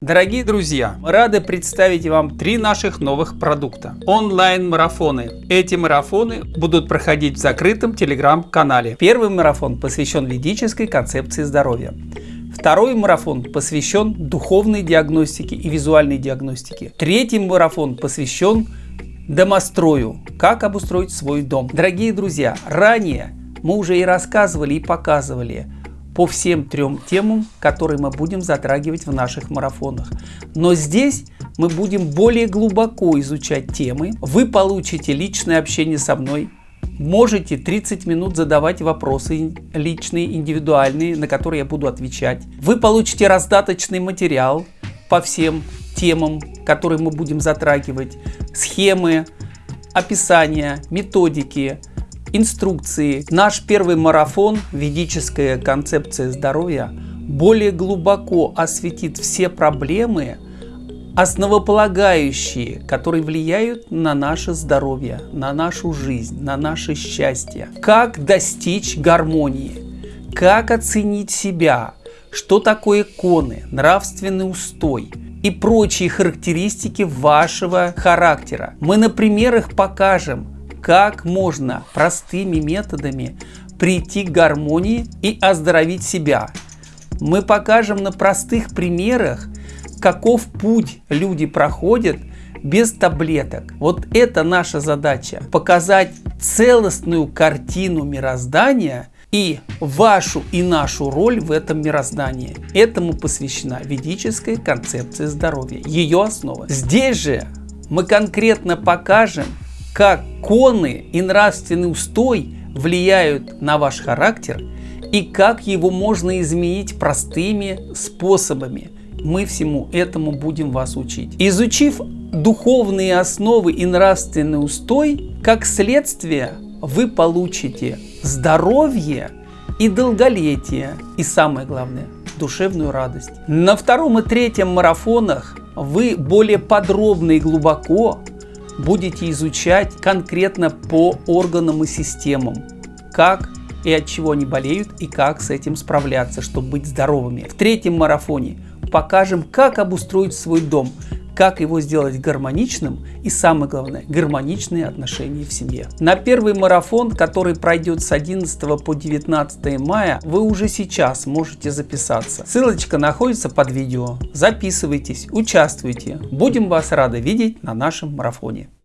Дорогие друзья, рады представить вам три наших новых продукта. Онлайн-марафоны. Эти марафоны будут проходить в закрытом телеграм-канале. Первый марафон посвящен ведической концепции здоровья. Второй марафон посвящен духовной диагностике и визуальной диагностике. Третий марафон посвящен домострою, как обустроить свой дом. Дорогие друзья, ранее мы уже и рассказывали и показывали по всем трем темам, которые мы будем затрагивать в наших марафонах. Но здесь мы будем более глубоко изучать темы. Вы получите личное общение со мной, можете 30 минут задавать вопросы личные, индивидуальные, на которые я буду отвечать. Вы получите раздаточный материал по всем темам, которые мы будем затрагивать, схемы, описания, методики, инструкции. Наш первый марафон «Ведическая концепция здоровья» более глубоко осветит все проблемы, основополагающие, которые влияют на наше здоровье, на нашу жизнь, на наше счастье. Как достичь гармонии, как оценить себя, что такое коны, нравственный устой и прочие характеристики вашего характера. Мы на примерах покажем, как можно простыми методами прийти к гармонии и оздоровить себя. Мы покажем на простых примерах, каков путь люди проходят без таблеток. Вот это наша задача. Показать целостную картину мироздания и вашу и нашу роль в этом мироздании. Этому посвящена ведическая концепция здоровья, ее основа. Здесь же мы конкретно покажем, как коны и нравственный устой влияют на ваш характер и как его можно изменить простыми способами. Мы всему этому будем вас учить. Изучив духовные основы и нравственный устой, как следствие вы получите здоровье и долголетие, и самое главное, душевную радость. На втором и третьем марафонах вы более подробно и глубоко будете изучать конкретно по органам и системам, как и от чего они болеют и как с этим справляться, чтобы быть здоровыми. В третьем марафоне покажем, как обустроить свой дом, как его сделать гармоничным и самое главное, гармоничные отношения в семье. На первый марафон, который пройдет с 11 по 19 мая, вы уже сейчас можете записаться. Ссылочка находится под видео. Записывайтесь, участвуйте. Будем вас рады видеть на нашем марафоне.